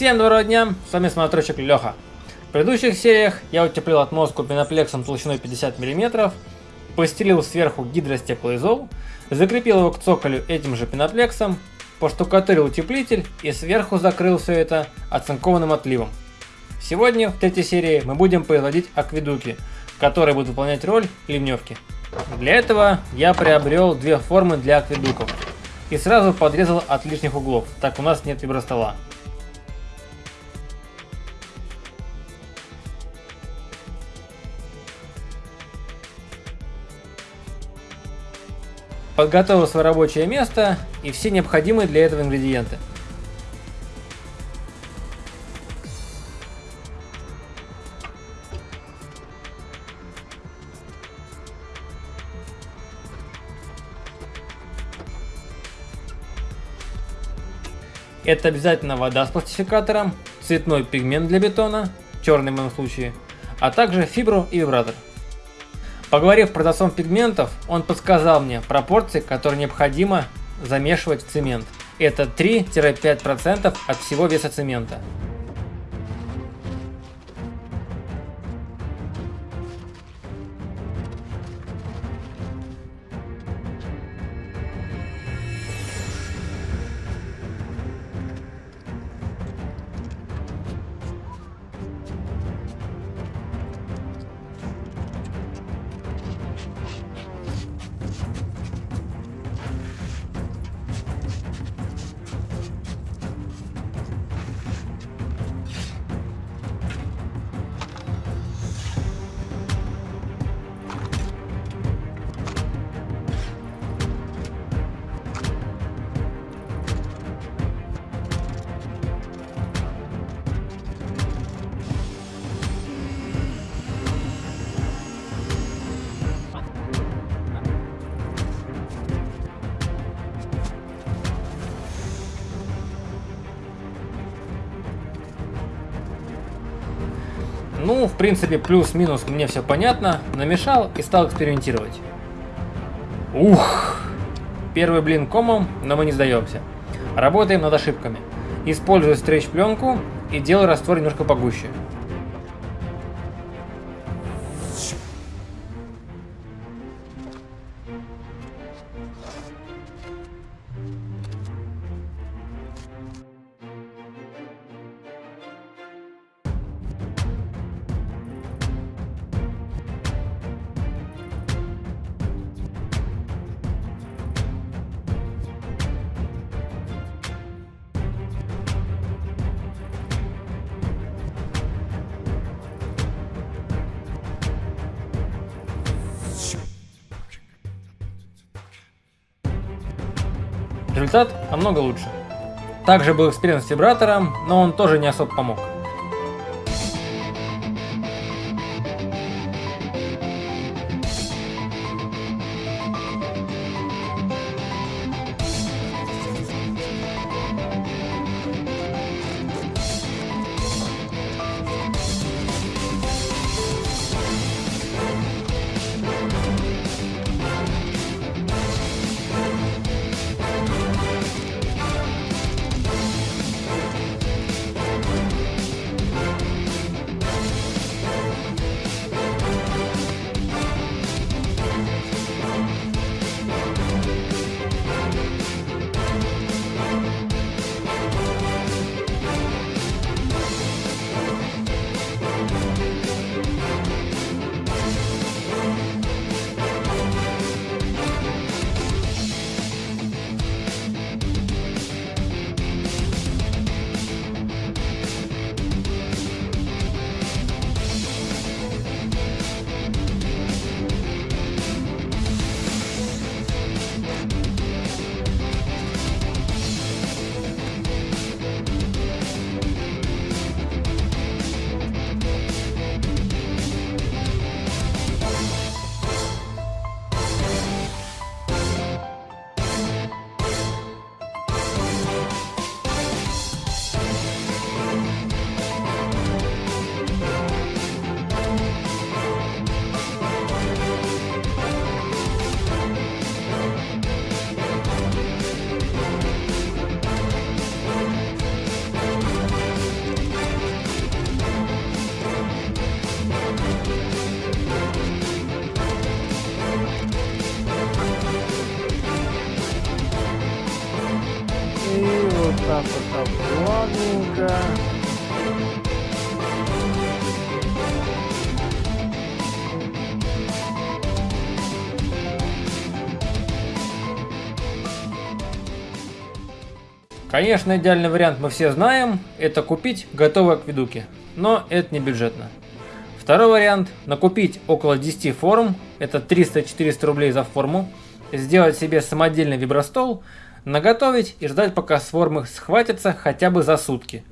Всем доброго дня, с вами смотрочек Леха. В предыдущих сериях я утеплил отмостку пеноплексом толщиной 50 мм, постелил сверху гидростеклоизол, закрепил его к цоколю этим же пеноплексом, поштукатурил утеплитель и сверху закрыл все это оцинкованным отливом. Сегодня в третьей серии мы будем производить акведуки, которые будут выполнять роль ливневки. Для этого я приобрел две формы для акведуков и сразу подрезал от лишних углов, так у нас нет вибростола. Подготовил свое рабочее место и все необходимые для этого ингредиенты. Это обязательно вода с пластификатором, цветной пигмент для бетона, черный в моем случае, а также фибру и вибратор. Поговорив с продавцом пигментов, он подсказал мне пропорции, которые необходимо замешивать в цемент. Это 3-5% от всего веса цемента. Ну, в принципе, плюс-минус мне все понятно. Намешал и стал экспериментировать. Ух! Первый блин комом, но мы не сдаемся. Работаем над ошибками. Использую стрейч-пленку и делаю раствор немножко погуще. Результат намного лучше. Также был эксперимент с вибратором, но он тоже не особо помог. Конечно, идеальный вариант мы все знаем, это купить готовые акведуки, но это не бюджетно. Второй вариант – накупить около 10 форм, это 300-400 рублей за форму, сделать себе самодельный вибростол, наготовить и ждать пока с формы схватятся хотя бы за сутки.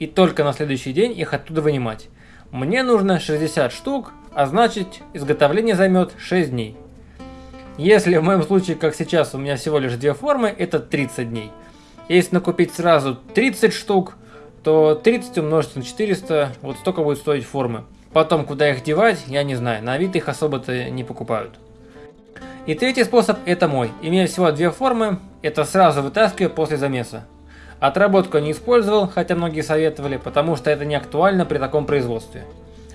И только на следующий день их оттуда вынимать. Мне нужно 60 штук, а значит изготовление займет 6 дней. Если в моем случае, как сейчас, у меня всего лишь две формы, это 30 дней – если накупить сразу 30 штук, то 30 умножить на 400, вот столько будет стоить формы. Потом, куда их девать, я не знаю, на вид их особо-то не покупают. И третий способ это мой. Имея всего две формы, это сразу вытаскиваю после замеса. Отработку не использовал, хотя многие советовали, потому что это не актуально при таком производстве.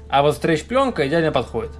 А вот стрейч-пленка идеально подходит.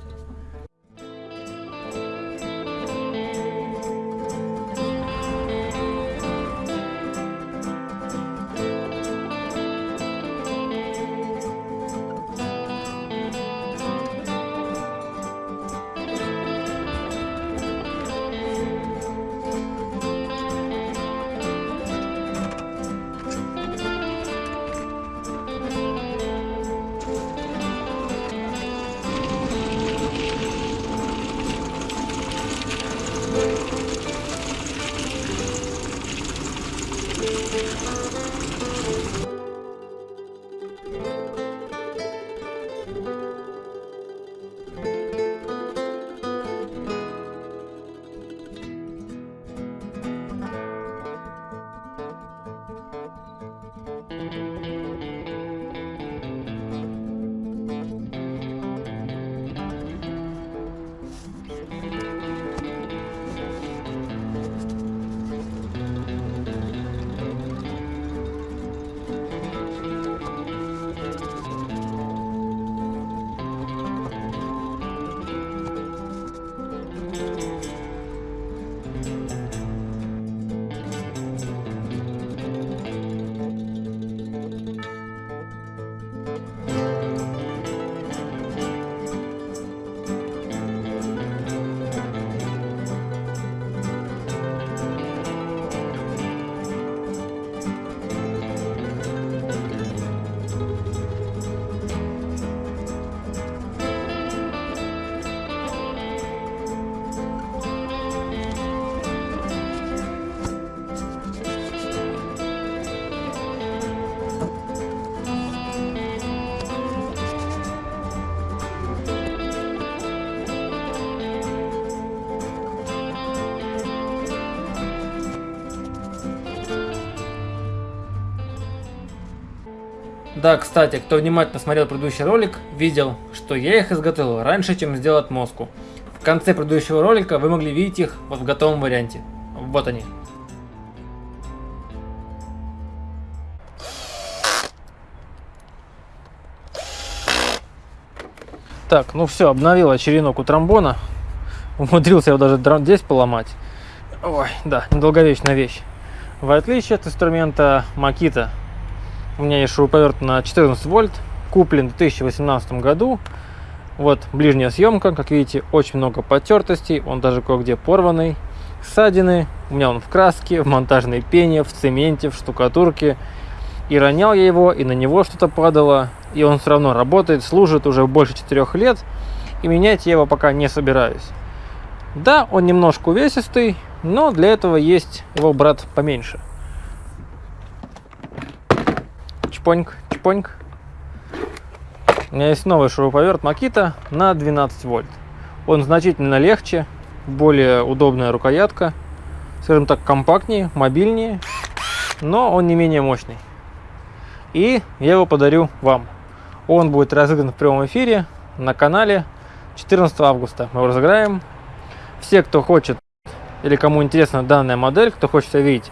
Да, кстати, кто внимательно смотрел предыдущий ролик, видел, что я их изготовил раньше, чем сделал отмозку. В конце предыдущего ролика вы могли видеть их вот в готовом варианте. Вот они. Так, ну все, обновил черенок у тромбона. Умудрился его даже здесь поломать. Ой, да, недолговечная вещь. В отличие от инструмента Makita у меня есть шуруповерт на 14 вольт, куплен в 2018 году. Вот ближняя съемка, как видите, очень много потертостей, он даже кое-где порванный. Ссадины, у меня он в краске, в монтажной пене, в цементе, в штукатурке. И ронял я его, и на него что-то падало, и он все равно работает, служит уже больше 4 лет, и менять я его пока не собираюсь. Да, он немножко увесистый, но для этого есть его брат поменьше – чпоньк, чпоньк. У меня есть новый шуруповерт Makita на 12 вольт. Он значительно легче, более удобная рукоятка, скажем так, компактнее, мобильнее, но он не менее мощный. И я его подарю вам. Он будет разыгран в прямом эфире на канале 14 августа. Мы его разыграем. Все, кто хочет или кому интересна данная модель, кто хочет видеть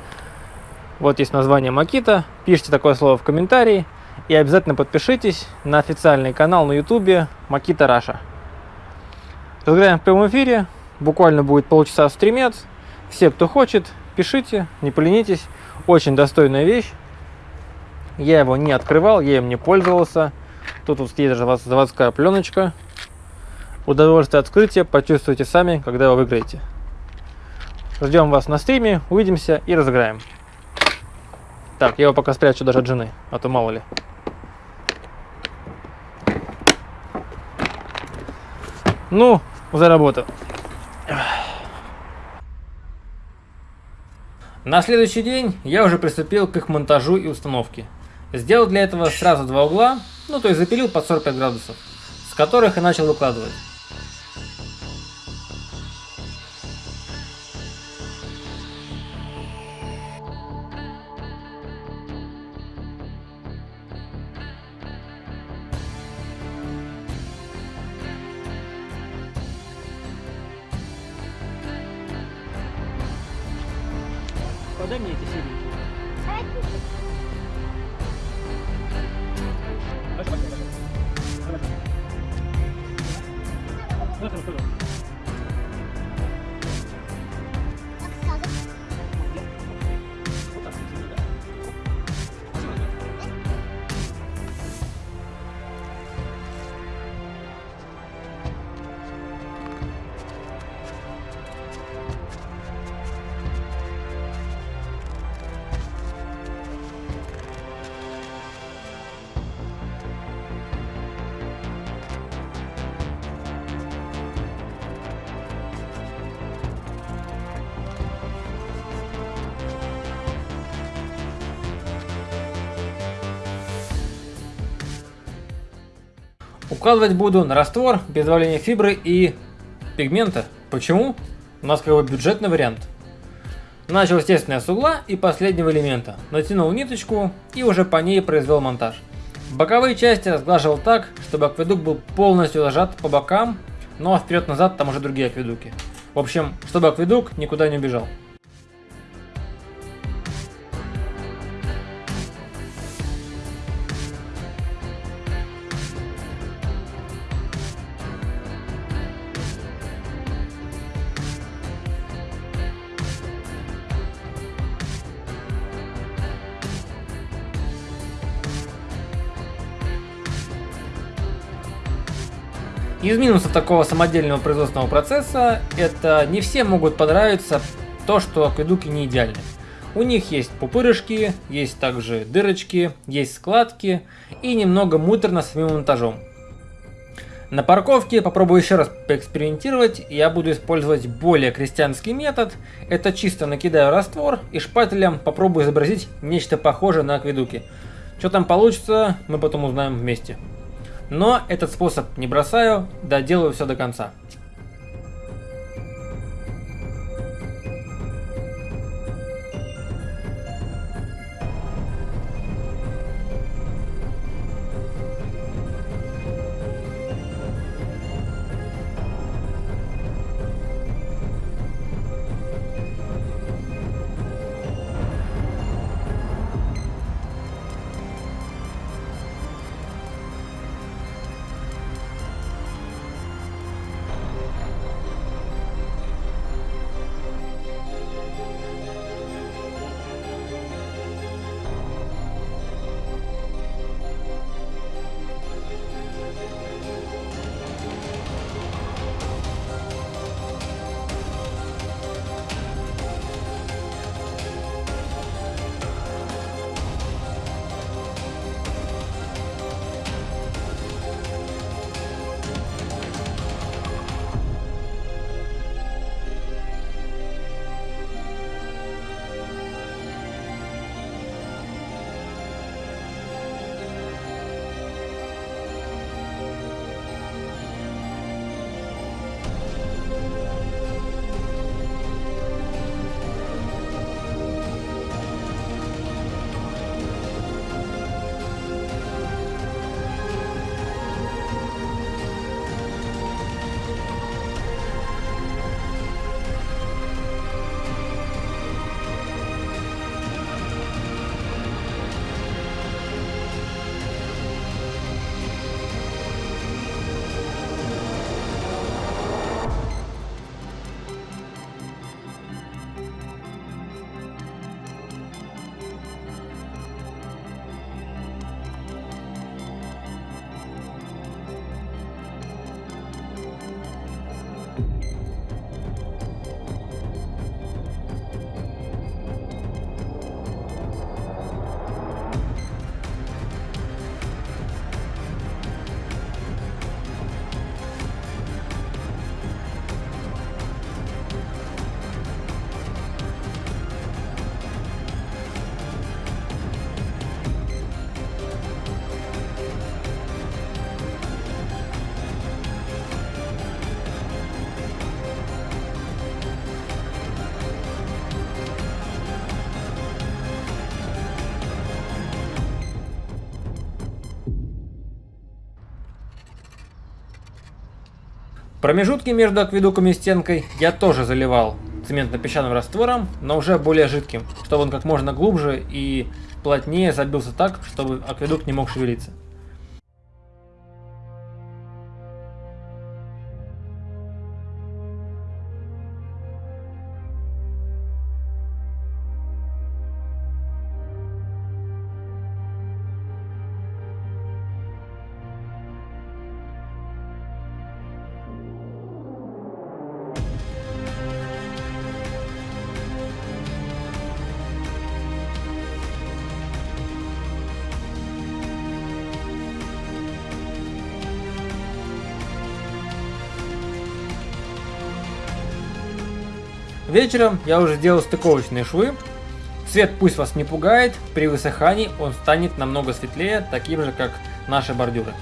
вот есть название Макита. Пишите такое слово в комментарии. И обязательно подпишитесь на официальный канал на ютубе Макита Раша. Разыграем в прямом эфире. Буквально будет полчаса стримец. Все, кто хочет, пишите, не поленитесь. Очень достойная вещь. Я его не открывал, я им не пользовался. Тут вот есть даже заводская пленочка. Удовольствие открытия почувствуйте сами, когда вы выиграете. Ждем вас на стриме, увидимся и разыграем. Так, я его пока спрячу даже от жены, а то мало ли. Ну, за работу. На следующий день я уже приступил к их монтажу и установке. Сделал для этого сразу два угла, ну то есть запилил под 45 градусов, с которых и начал выкладывать. Укладывать буду на раствор без добавления фибры и пигмента. Почему? У нас как бы бюджетный вариант. Начал, естественно, с угла и последнего элемента. Натянул ниточку и уже по ней произвел монтаж. Боковые части разглаживал так, чтобы акведук был полностью зажат по бокам, а вперед-назад там уже другие акведуки. В общем, чтобы акведук никуда не убежал. Из минусов такого самодельного производственного процесса, это не все могут понравиться то, что акведуки не идеальны. У них есть пупырышки, есть также дырочки, есть складки и немного муторно с самим монтажом. На парковке попробую еще раз поэкспериментировать, я буду использовать более крестьянский метод. Это чисто накидаю раствор и шпателем попробую изобразить нечто похожее на акведуки. Что там получится, мы потом узнаем вместе. Но этот способ не бросаю, доделаю все до конца. Промежутки между акведуком и стенкой я тоже заливал цементно-песчаным раствором, но уже более жидким, чтобы он как можно глубже и плотнее забился так, чтобы акведук не мог шевелиться. Вечером я уже сделал стыковочные швы. Цвет пусть вас не пугает, при высыхании он станет намного светлее, таким же как наши бордюры.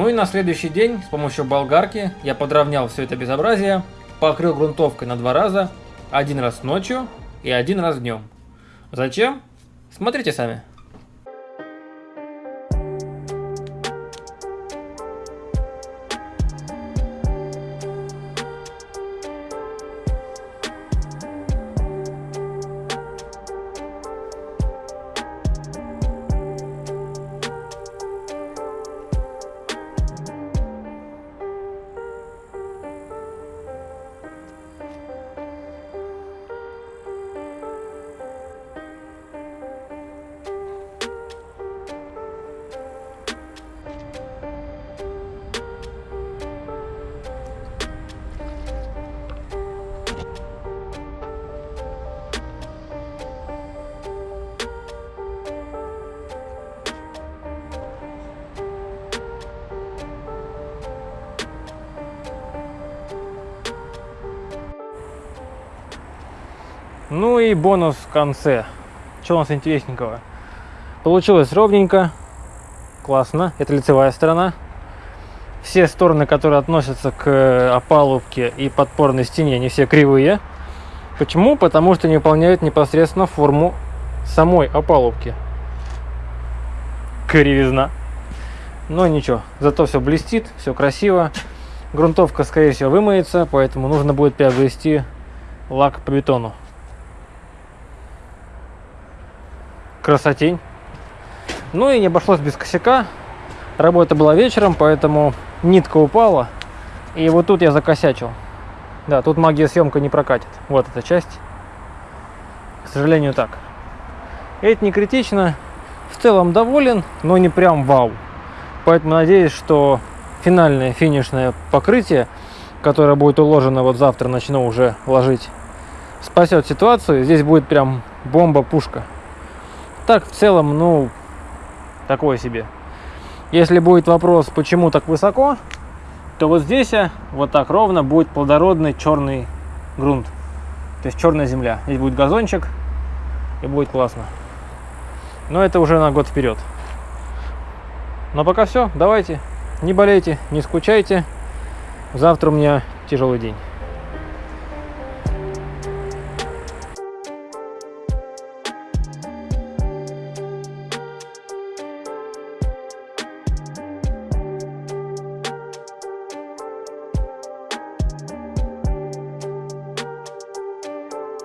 Ну и на следующий день с помощью болгарки я подровнял все это безобразие, покрыл грунтовкой на два раза, один раз ночью и один раз днем. Зачем? Смотрите сами. Ну и бонус в конце. Что у нас интересненького? Получилось ровненько, классно. Это лицевая сторона. Все стороны, которые относятся к опалубке и подпорной стене, они все кривые. Почему? Потому что не выполняют непосредственно форму самой опалубки. Кривизна. Но ничего, зато все блестит, все красиво. Грунтовка, скорее всего, вымоется, поэтому нужно будет приобрести лак по бетону. Красотень. Ну и не обошлось без косяка. Работа была вечером, поэтому нитка упала. И вот тут я закосячил. Да, тут магия съемка не прокатит. Вот эта часть. К сожалению, так. Это не критично. В целом доволен, но не прям вау. Поэтому надеюсь, что финальное финишное покрытие, которое будет уложено вот завтра, начну уже ложить, спасет ситуацию. Здесь будет прям бомба-пушка так в целом, ну, такое себе. Если будет вопрос, почему так высоко, то вот здесь, а, вот так ровно, будет плодородный черный грунт. То есть черная земля. Здесь будет газончик, и будет классно. Но это уже на год вперед. Но пока все, давайте, не болейте, не скучайте. Завтра у меня тяжелый день.